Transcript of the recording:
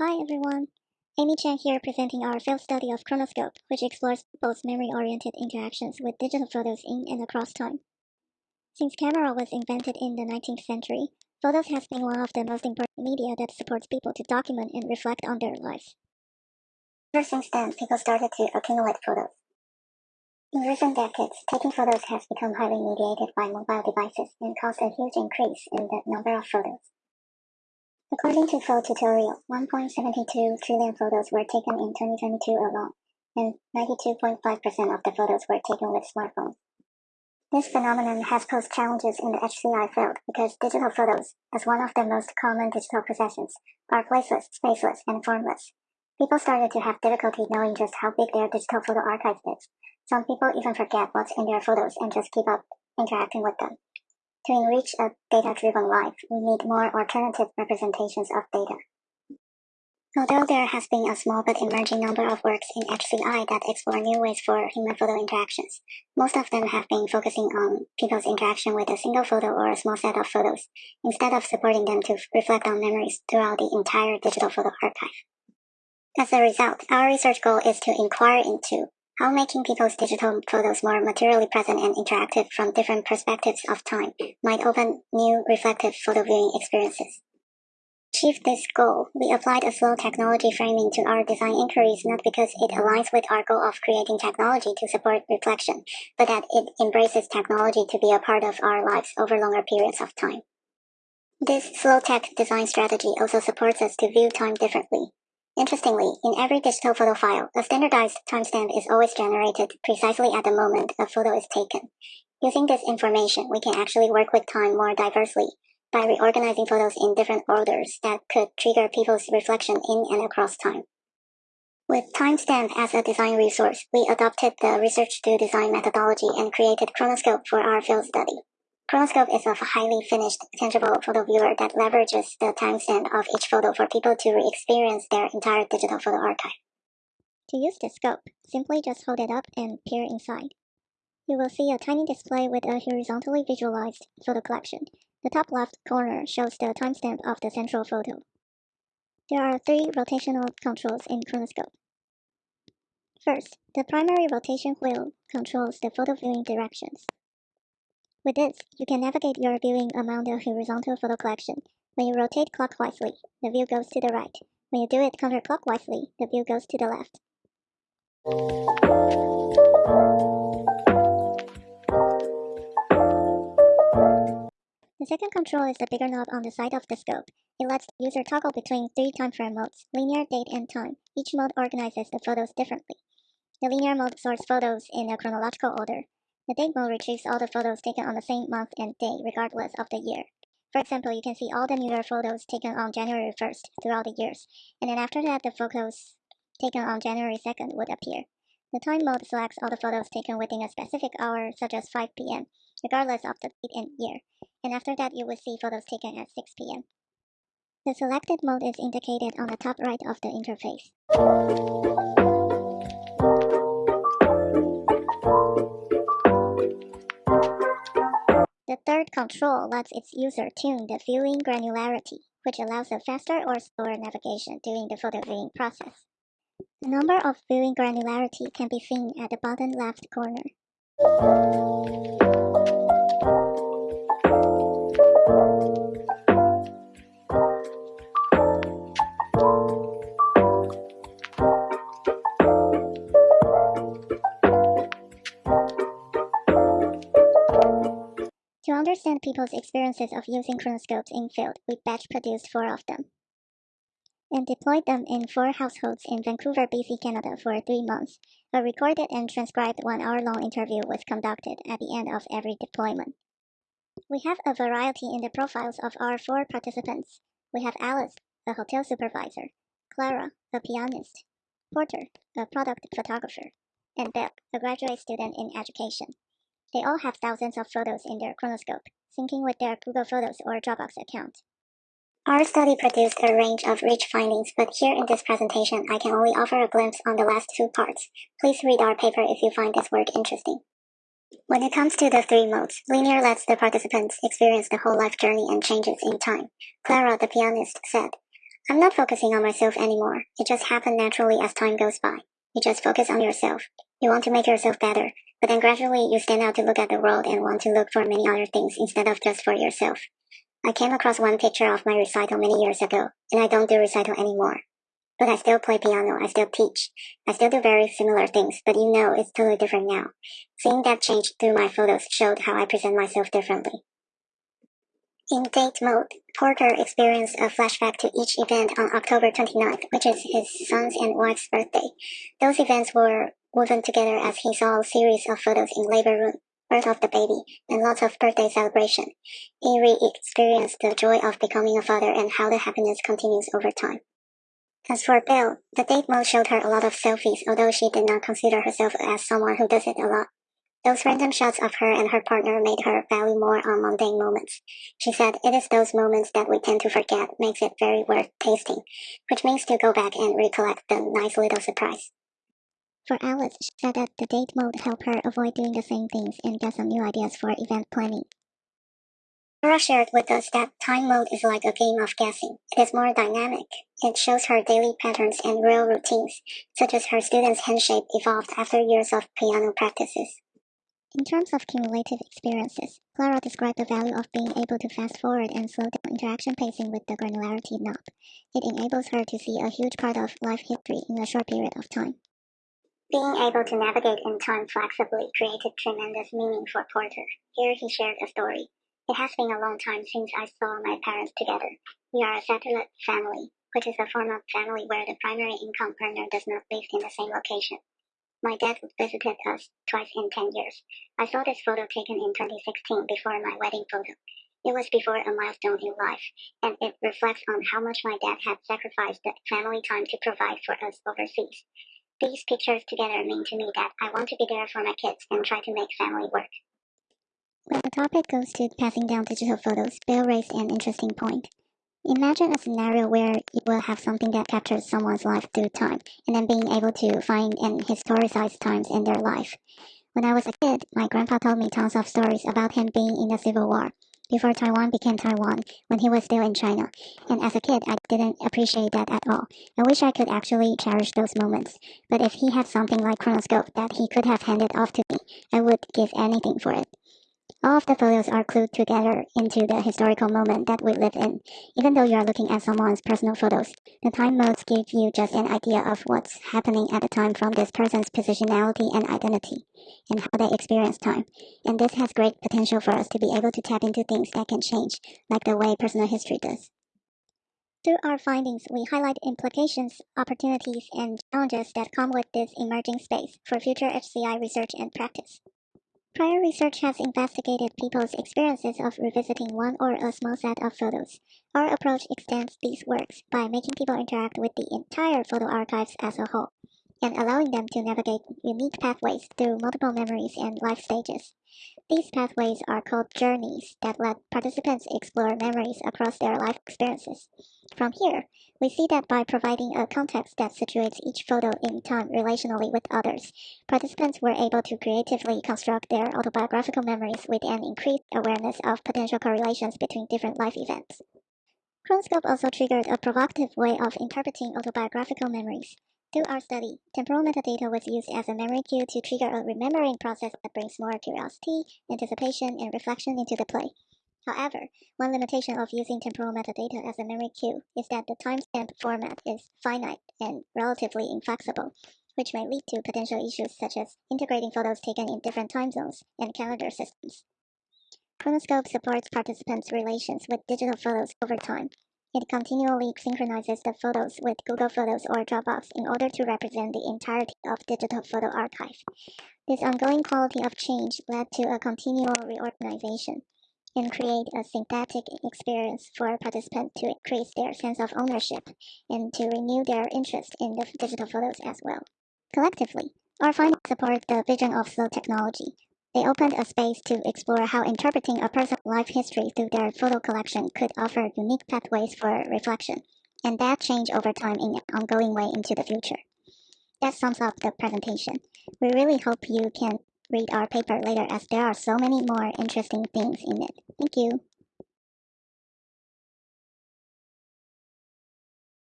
Hi everyone, Amy Chen here presenting our field study of Chronoscope, which explores people's memory-oriented interactions with digital photos in and across time. Since camera was invented in the 19th century, photos has been one of the most important media that supports people to document and reflect on their lives. Ever since then, people started to accumulate photos. In recent decades, taking photos has become highly mediated by mobile devices and caused a huge increase in the number of photos. According to Photutorial, 1.72 trillion photos were taken in 2022 alone, and 92.5% of the photos were taken with smartphones. This phenomenon has posed challenges in the HCI field because digital photos, as one of the most common digital possessions, are placeless, spaceless, and formless. People started to have difficulty knowing just how big their digital photo archive is. Some people even forget what's in their photos and just keep up interacting with them. To enrich a data-driven life, we need more alternative representations of data. Although there has been a small but emerging number of works in HCI that explore new ways for human photo interactions, most of them have been focusing on people's interaction with a single photo or a small set of photos, instead of supporting them to reflect on memories throughout the entire digital photo archive. As a result, our research goal is to inquire into how making people's digital photos more materially present and interactive from different perspectives of time might open new reflective photo viewing experiences. To achieve this goal, we applied a slow technology framing to our design inquiries not because it aligns with our goal of creating technology to support reflection, but that it embraces technology to be a part of our lives over longer periods of time. This slow tech design strategy also supports us to view time differently, Interestingly, in every digital photo file, a standardized timestamp is always generated precisely at the moment a photo is taken. Using this information, we can actually work with time more diversely by reorganizing photos in different orders that could trigger people's reflection in and across time. With timestamp as a design resource, we adopted the research to design methodology and created Chronoscope for our field study. Chronoscope is a highly finished, tangible photo viewer that leverages the timestamp of each photo for people to re-experience their entire digital photo archive. To use the scope, simply just hold it up and peer inside. You will see a tiny display with a horizontally visualized photo collection. The top left corner shows the timestamp of the central photo. There are three rotational controls in Chronoscope. First, the primary rotation wheel controls the photo viewing directions. With this, you can navigate your viewing among the horizontal photo collection. When you rotate clockwise, the view goes to the right. When you do it counterclockwise, the view goes to the left. The second control is the bigger knob on the side of the scope. It lets the user toggle between three time frame modes, linear, date, and time. Each mode organizes the photos differently. The linear mode sorts photos in a chronological order. The date mode retrieves all the photos taken on the same month and day, regardless of the year. For example, you can see all the New Year photos taken on January 1st throughout the years, and then after that the photos taken on January 2nd would appear. The time mode selects all the photos taken within a specific hour, such as 5 p.m., regardless of the date and year, and after that you will see photos taken at 6 p.m. The selected mode is indicated on the top right of the interface. The third control lets its user tune the viewing granularity, which allows a faster or slower navigation during the photo viewing process. The number of viewing granularity can be seen at the bottom left corner. Understand people's experiences of using chronoscopes in field, we batch produced four of them and deployed them in four households in Vancouver, BC, Canada for three months. A recorded and transcribed one-hour-long interview was conducted at the end of every deployment. We have a variety in the profiles of our four participants. We have Alice, a hotel supervisor, Clara, a pianist, Porter, a product photographer, and Belle, a graduate student in education. They all have thousands of photos in their Chronoscope, syncing with their Google Photos or Dropbox account. Our study produced a range of rich findings, but here in this presentation I can only offer a glimpse on the last two parts. Please read our paper if you find this work interesting. When it comes to the three modes, linear lets the participants experience the whole life journey and changes in time. Clara, the pianist, said, I'm not focusing on myself anymore. It just happened naturally as time goes by. You just focus on yourself. You want to make yourself better, but then gradually you stand out to look at the world and want to look for many other things instead of just for yourself. I came across one picture of my recital many years ago, and I don't do recital anymore. But I still play piano, I still teach. I still do very similar things, but you know it's totally different now. Seeing that change through my photos showed how I present myself differently. In date mode, Porter experienced a flashback to each event on October 29th, which is his son's and wife's birthday. Those events were woven together as he saw a series of photos in labor room, birth of the baby, and lots of birthday celebration. He re-experienced the joy of becoming a father and how the happiness continues over time. As for Belle, the date mode showed her a lot of selfies, although she did not consider herself as someone who does it a lot. Those random shots of her and her partner made her value more on mundane moments. She said, It is those moments that we tend to forget makes it very worth tasting, which means to go back and recollect the nice little surprise. For Alice, she said that the date mode helped her avoid doing the same things and get some new ideas for event planning. Clara shared with us that time mode is like a game of guessing. It is more dynamic. It shows her daily patterns and real routines, such as her students' handshake evolved after years of piano practices. In terms of cumulative experiences, Clara described the value of being able to fast forward and slow down interaction pacing with the granularity knob. It enables her to see a huge part of life history in a short period of time. Being able to navigate in time flexibly created tremendous meaning for Porter. Here he shared a story. It has been a long time since I saw my parents together. We are a satellite family, which is a form of family where the primary income earner does not live in the same location. My dad visited us twice in 10 years. I saw this photo taken in 2016 before my wedding photo. It was before a milestone in life, and it reflects on how much my dad had sacrificed the family time to provide for us overseas. These pictures together mean to me that I want to be there for my kids and try to make family work. When the topic goes to passing down digital photos, Belle raised an interesting point. Imagine a scenario where you will have something that captures someone's life through time, and then being able to find and historicize times in their life. When I was a kid, my grandpa told me tons of stories about him being in the Civil War, before Taiwan became Taiwan, when he was still in China. And as a kid, I didn't appreciate that at all. I wish I could actually cherish those moments. But if he had something like Chronoscope that he could have handed off to me, I would give anything for it. All of the photos are clued together into the historical moment that we live in. Even though you are looking at someone's personal photos, the time modes give you just an idea of what's happening at the time from this person's positionality and identity, and how they experience time. And this has great potential for us to be able to tap into things that can change, like the way personal history does. Through our findings, we highlight implications, opportunities, and challenges that come with this emerging space for future HCI research and practice. Prior research has investigated people's experiences of revisiting one or a small set of photos. Our approach extends these works by making people interact with the entire photo archives as a whole, and allowing them to navigate unique pathways through multiple memories and life stages. These pathways are called journeys that let participants explore memories across their life experiences. From here, we see that by providing a context that situates each photo in time relationally with others, participants were able to creatively construct their autobiographical memories with an increased awareness of potential correlations between different life events. Chronoscope also triggered a provocative way of interpreting autobiographical memories. Through our study, temporal metadata was used as a memory cue to trigger a remembering process that brings more curiosity, anticipation, and reflection into the play. However, one limitation of using temporal metadata as a memory cue is that the timestamp format is finite and relatively inflexible, which may lead to potential issues such as integrating photos taken in different time zones and calendar systems. Chronoscope supports participants' relations with digital photos over time, it continually synchronizes the photos with Google Photos or Dropbox in order to represent the entirety of digital photo archive. This ongoing quality of change led to a continual reorganization and create a synthetic experience for participants to increase their sense of ownership and to renew their interest in the digital photos as well. Collectively, our findings support the vision of slow technology, they opened a space to explore how interpreting a person's life history through their photo collection could offer unique pathways for reflection, and that change over time in an ongoing way into the future. That sums up the presentation. We really hope you can read our paper later as there are so many more interesting things in it. Thank you.